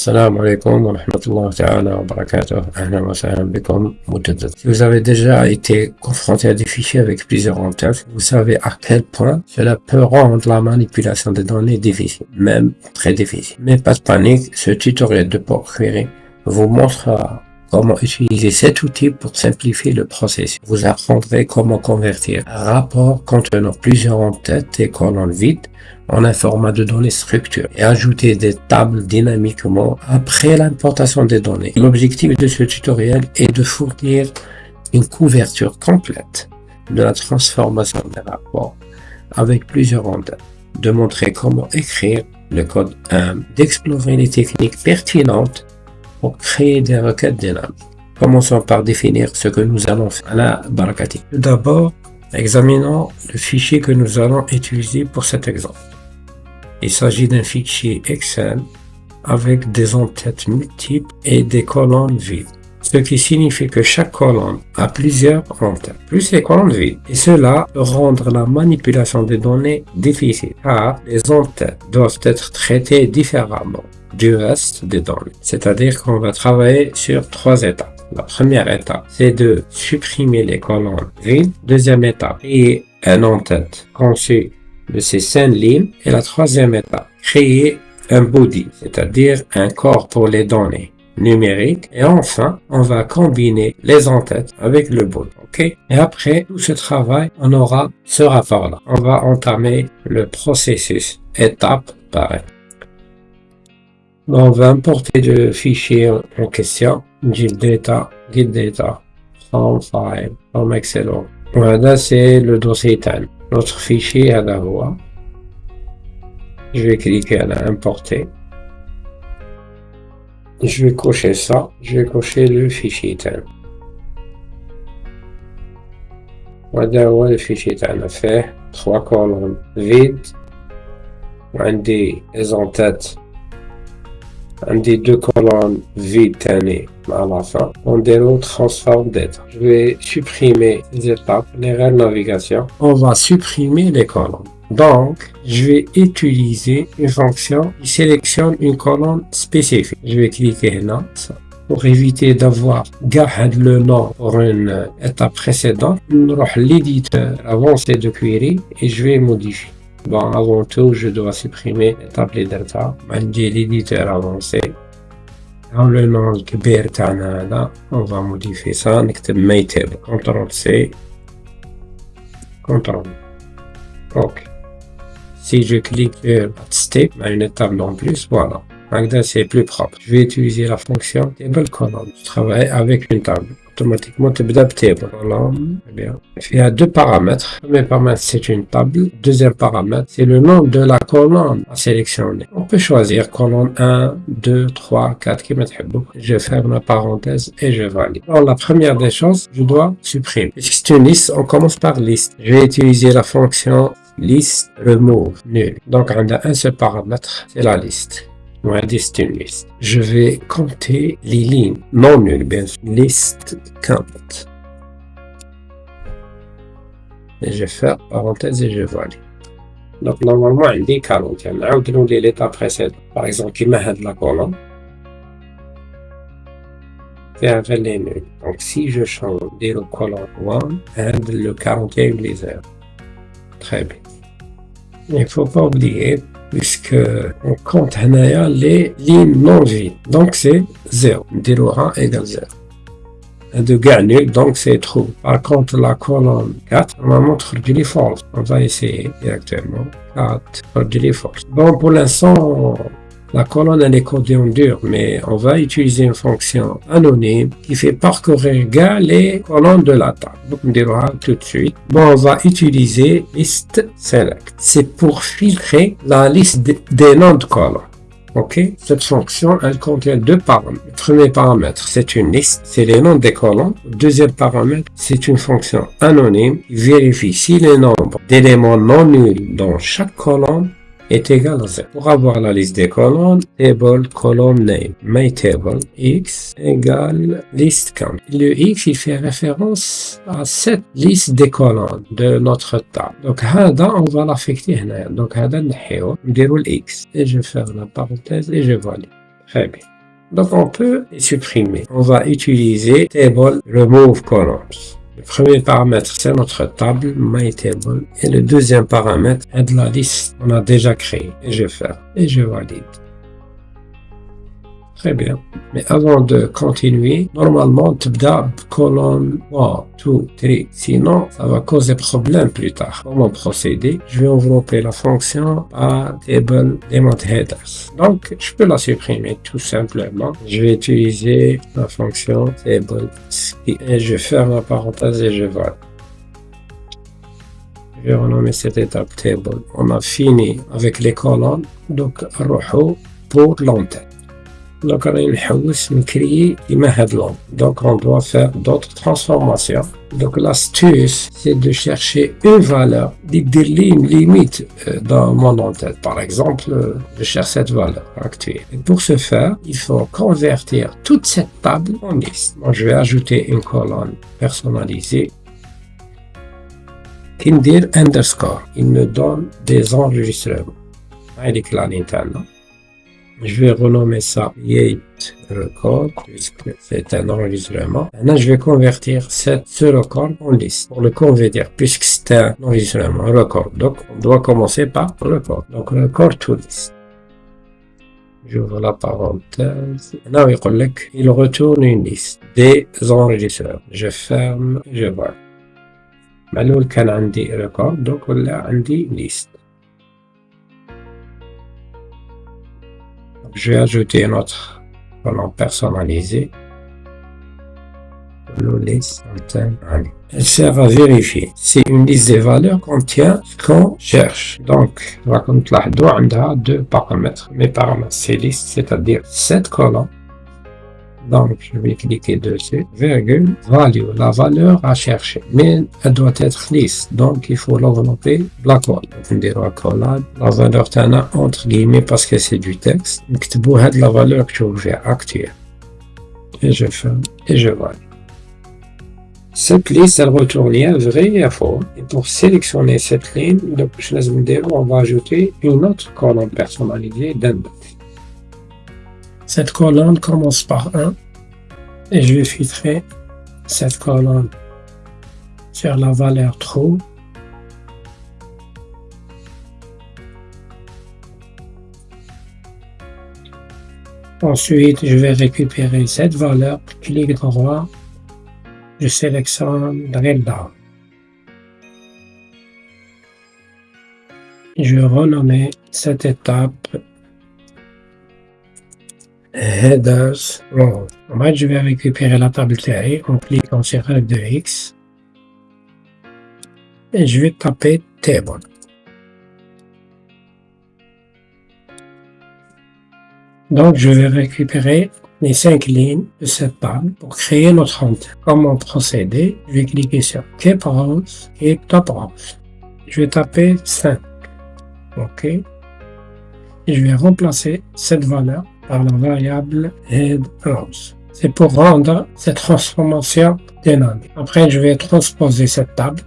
Si vous avez déjà été confronté à des fichiers avec plusieurs en tête, vous savez à quel point cela peut rendre la manipulation des données difficile, même très difficile. Mais pas de panique, ce tutoriel de PowerQuery vous montrera comment utiliser cet outil pour simplifier le processus. Vous apprendrez comment convertir un rapport contenant plusieurs en-têtes et colonnes vides en un format de données structure et ajouter des tables dynamiquement après l'importation des données. L'objectif de ce tutoriel est de fournir une couverture complète de la transformation des rapports avec plusieurs ondes, de montrer comment écrire le code 1, d'explorer les techniques pertinentes pour créer des requêtes dynamiques. Commençons par définir ce que nous allons faire à la Barakati. Tout d'abord, examinons le fichier que nous allons utiliser pour cet exemple. Il s'agit d'un fichier Excel avec des entêtes multiples et des colonnes vides. Ce qui signifie que chaque colonne a plusieurs entêtes, plus les colonnes vides. Et cela peut rendre la manipulation des données difficile, car les entêtes doivent être traitées différemment du reste des données. C'est-à-dire qu'on va travailler sur trois étapes. La première étape, c'est de supprimer les colonnes vides. Deuxième étape, créer un en-tête conçu de ces cinq lignes. Et la troisième étape, créer un body, c'est-à-dire un corps pour les données numériques. Et enfin, on va combiner les entêtes avec le body. ok? Et après tout ce travail, on aura ce rapport-là. On va entamer le processus étape par étape. On va importer le fichier en question, git data, git data, from file, from excellent. Voilà, c'est le dossier TAN. Notre fichier à la voix. Je vais cliquer à importer. Je vais cocher ça. Je vais cocher le fichier TAN. Voilà le fichier TAN. fait trois colonnes vides. On des en-tête des deux colonnes vides à la fin. On déroule transform data. Je vais supprimer les étapes, les règles de navigation. On va supprimer les colonnes. Donc, je vais utiliser une fonction qui sélectionne une colonne spécifique. Je vais cliquer là, pour éviter d'avoir gardé le nom pour une étape précédente. Vais l'éditeur avancé de query et je vais modifier. Bon, avant tout, je dois supprimer l'étape les data. j'ai l'éditeur avancé. Dans le nom كبير تاعنا là, on va modifier ça, نكتب table. CTRL C, CTRL. OK. Si je clique sur step, une étape en plus, voilà. Maintenant, c'est plus propre. Je vais utiliser la fonction table column. Je travaille avec une table automatiquement تبدا table. bien. Il y a deux paramètres. Le premier paramètre c'est une table. Deuxième paramètre c'est le nom de la colonne à sélectionner. On peut choisir colonne 1, 2, 3, 4 qui Je ferme la parenthèse et je valide. Alors la première des choses, je dois supprimer. Puisque c'est une liste, on commence par liste. Je vais utiliser la fonction list remove nul. Donc on a un seul paramètre, c'est la liste. Je vais compter les lignes non nulles, bien sûr. List count. Et je faire parenthèse et je valide. Donc, normalement, il dit 40. Il y a un l'état précédent. Par exemple, qui m'a la colonne. Faire les nuls. Donc, si je change de la colonne 1, le 41 les 0. Très bien. Il ne faut pas oublier puisque on compte les lignes non vides. Donc c'est 0. 1 égale 0. de gagner, donc c'est true. Par contre, la colonne 4, on va montrer du false. On va essayer directement. 4, du false. Bon, pour l'instant, la colonne elle est codée en dur, mais on va utiliser une fonction anonyme qui fait parcourir les colonnes de la table. Donc on dira tout de suite. Bon, on va utiliser list select. C'est pour filtrer la liste des noms de colonnes. Ok, cette fonction, elle contient deux paramètres. Premier paramètre, c'est une liste, c'est les noms des colonnes. Deuxième paramètre, c'est une fonction anonyme qui vérifie si les nombres d'éléments non nuls dans chaque colonne est égal à 0. Pour avoir la liste des colonnes, table column name, my table x égale list count. Le x, il fait référence à cette liste des colonnes de notre table. Donc, هذا, on va l'affecter هنا. Donc, هذا نحيو, نديرو x. Et je ferme la parenthèse et je valide. Très bien. Donc on peut les supprimer. On va utiliser table remove columns. Le premier paramètre, c'est notre table, myTable. Et le deuxième paramètre est la liste qu'on a déjà créée. Et je fais et je valide. Très bien. Mais avant de continuer, normalement, tu dois colonne 1, 2, 3. Sinon, ça va causer problème plus tard. Comment procéder Je vais envelopper la fonction à table headers. Donc, je peux la supprimer tout simplement. Je vais utiliser la fonction table et je ferme la parenthèse et je vois. Je vais renommer cette étape table. On a fini avec les colonnes. Donc, pour l'entête. Donc, on doit faire d'autres transformations. Donc, l'astuce, c'est de chercher une valeur, une limite euh, dans mon en-tête. Par exemple, euh, je cherche cette valeur actuelle. Pour ce faire, il faut convertir toute cette table en liste. je vais ajouter une colonne personnalisée Kindir underscore. Il me donne des enregistrements. avec la Nintendo. Je vais renommer ça Yate Record, puisque c'est un enregistrement. Maintenant, je vais convertir ce record en liste. Pour le convertir, puisque c'est un enregistrement, record. Donc, on doit commencer par record. Donc, record to list. J'ouvre la parenthèse. Maintenant, il retourne une liste des enregistrements. Je ferme, je vois. Maintenant, le عندي record, donc là, عندي liste. Je vais ajouter un autre colonne personnalisé. sert à vérifier si une liste des valeurs contient ce qu'on cherche. Donc, comme on a deux paramètres. Mes paramètres, c'est liste, c'est-à-dire cette colonne donc, je vais cliquer dessus, virgule, value, la valeur à chercher. Mais elle doit être lisse, donc il faut l'envelopper hole. Donc, on dira accolade. La valeur t'en a entre guillemets parce que c'est du texte. Donc, la valeur que veux actuelle. Et je ferme et je vois. Cette liste, elle retourne lien vrai et faux. Et pour sélectionner cette ligne, donc, on va ajouter une autre colonne personnalisée d'index. Cette colonne commence par 1 et je vais filtrer cette colonne sur la valeur true. Ensuite, je vais récupérer cette valeur, clic droit, je sélectionne Drill Down. Je vais renommer cette étape headers row. En je vais récupérer la table TI en cliquant sur F de X. Et je vais taper table. Donc, je vais récupérer les cinq lignes de cette table pour créer notre entête. Comment procéder? Je vais cliquer sur Keep Rows et Top Rows. Je vais taper 5. OK. Et je vais remplacer cette valeur par la variable head C'est pour rendre cette transformation dynamique. Après, je vais transposer cette table.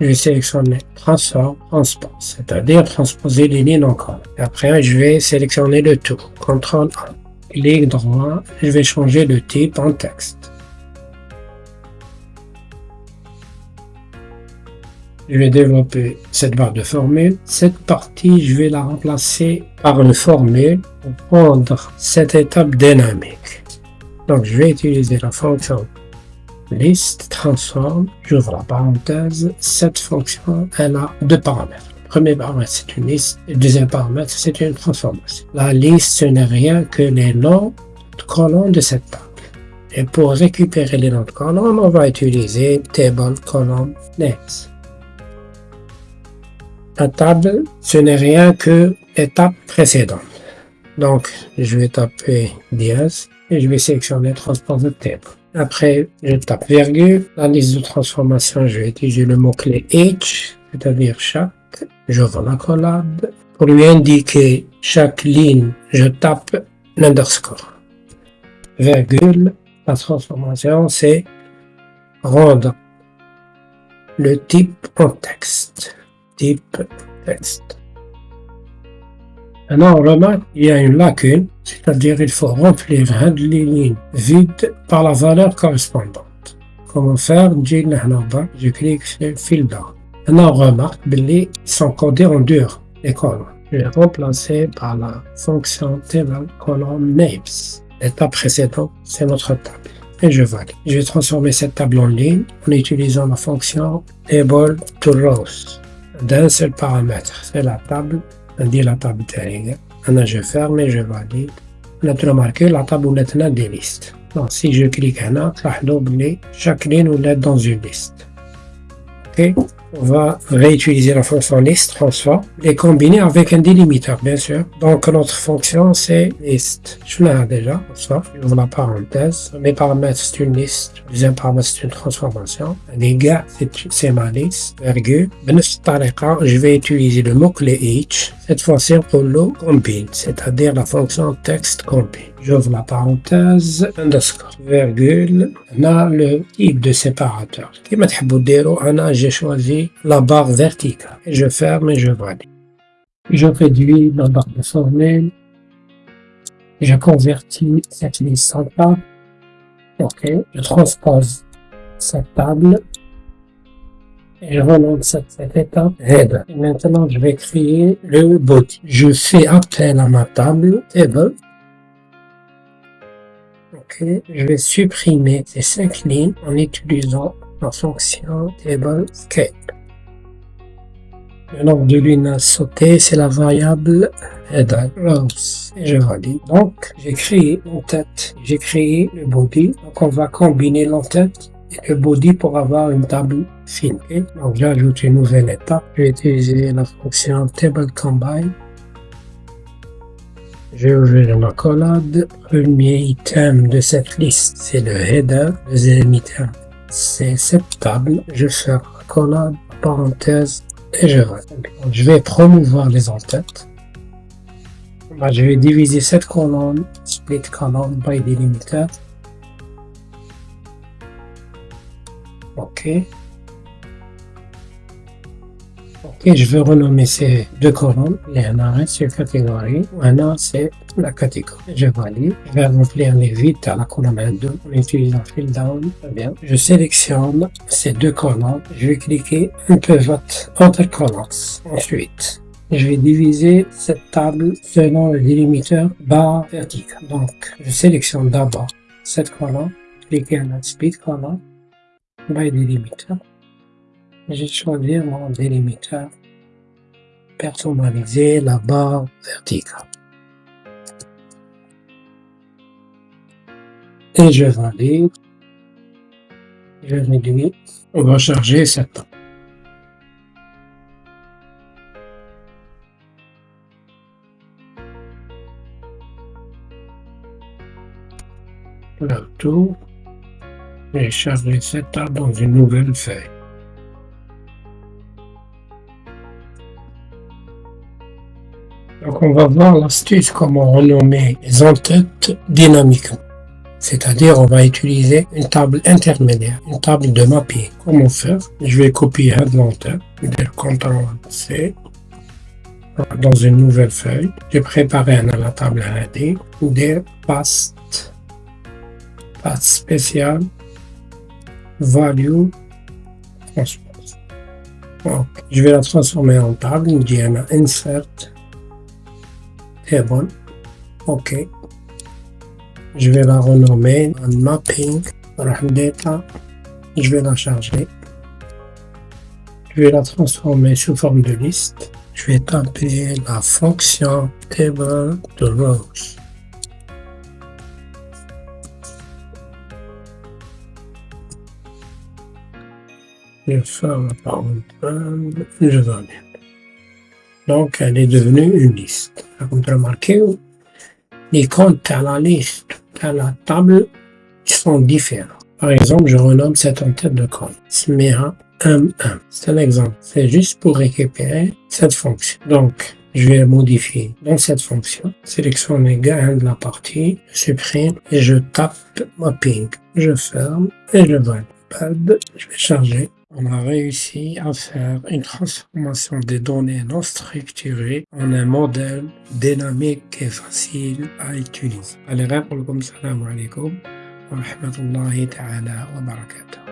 Je vais sélectionner transform, transpose, c'est-à-dire transposer les lignes encore. Après, je vais sélectionner le tout. CTRL A. Clic droit, je vais changer le type en texte. Je vais développer cette barre de formule. Cette partie, je vais la remplacer par une formule pour prendre cette étape dynamique. Donc, je vais utiliser la fonction list transform. J'ouvre la parenthèse. Cette fonction, elle a deux paramètres. Le premier paramètre, c'est une liste. Le deuxième paramètre, c'est une transformation. La liste, ce n'est rien que les noms de colonnes de cette table. Et pour récupérer les noms de colonnes, on va utiliser table column next. La table, ce n'est rien que l'étape précédente. Donc, je vais taper dièse et je vais sélectionner transpose de table. Après, je tape virgule. La liste de transformation, je vais utiliser le mot-clé H, c'est-à-dire chaque. J'ouvre la collab. Pour lui indiquer chaque ligne, je tape l'underscore. Virgule. La transformation, c'est rendre le type en texte type. Maintenant, on remarque qu'il y a une lacune C'est-à-dire, il faut remplir les lignes vides par la valeur correspondante. Comment faire? Je clique sur Down. Maintenant, on remarque qu'ils sont codés en dur, les colonnes. Je vais remplacer par la fonction table column names. L'étape précédente, c'est notre table. Et je valide. Je vais transformer cette table en ligne en utilisant la fonction table to rows d'un seul paramètre. C'est la table. On dit la table tag. Maintenant, je ferme et je valide. On a remarqué la table où est des listes. Donc, si je clique là, chaque ligne ou dans une liste. On va réutiliser la fonction list transform et combiner avec un délimiteur, bien sûr. Donc, notre fonction, c'est list. Je l'ai déjà, ça. J'ouvre la parenthèse. Mes paramètres, c'est une liste. Deuxième paramètre, c'est une transformation. Les gars, c'est ma liste. Virgule. Je vais utiliser le mot-clé each. Cette fois-ci, pour le combine, c'est-à-dire la fonction text combine. J'ouvre la parenthèse, underscore, virgule. On a le type de séparateur. J'ai choisi la barre verticale. Je ferme et je valide. Je réduis la barre de formule. Je convertis cette liste en table. OK. Je transpose cette table. Et je relance cette, étape header. Et maintenant, je vais créer le body. Je fais appel à ma table table je vais supprimer ces cinq lignes en utilisant la fonction table Le nombre de lignes à sauter, c'est la variable header Et je valide. Donc, j'ai créé l'entête, j'ai créé le body. Donc, on va combiner l'entête et le body pour avoir une table fine. Donc, j'ajoute une nouvelle étape. Je vais utiliser la fonction table combine je vais ouvrir ma collade. Premier item de cette liste, c'est le header. Deuxième item, c'est cette table. Je fais la collade, parenthèse, et je vais. Je vais promouvoir les entêtes. Bah, je vais diviser cette colonne, split column by delimiter. OK. Et je vais renommer ces deux colonnes. Y en a un catégorie. Maintenant, c'est la catégorie. Je valide. Je vais remplir les vides à la colonne 2 en utilisant fill down. Très bien. Je sélectionne ces deux colonnes. Je vais cliquer un pivot entre colonnes. Ensuite, je vais diviser cette table selon le délimiteur barre verticale. Donc, je sélectionne d'abord cette colonne, cliquez la split colonne, by délimiteur j'ai choisi mon délimiteur personnalisé la barre verticale. Et je valide. Je réduis. On va charger cette Le tout. Et charger cette table dans une nouvelle feuille. Donc on va voir l'astuce comment renommer les entêtes dynamiquement. C'est-à-dire on va utiliser une table intermédiaire, une table de mapping. Comment faire? Je vais copier un l'entête, CTRL C dans une nouvelle feuille. J'ai préparé un à la table AD, des past, path spécial, value, transpose. je vais la transformer en table, on dit insert bon. OK. Je vais la renommer en mapping data. Je vais la charger. Je vais la transformer sous forme de liste. Je vais taper la fonction table de rows. Je ferme la parenthèse. Je vais donc, elle est devenue une liste. Vous remarquez, les comptes à la liste, à la table, sont différents. Par exemple, je renomme cette entête de compte. SMEA M1. C'est un exemple. C'est juste pour récupérer cette fonction. Donc, je vais modifier dans cette fonction, sélectionner gain de la partie, je supprime et je tape mapping. Je ferme et je valide. Je vais charger on a réussi à faire une transformation des données non structurées en un modèle dynamique et facile à utiliser. Allez, alaikum wa rahmatullahi ta'ala wa barakatuh.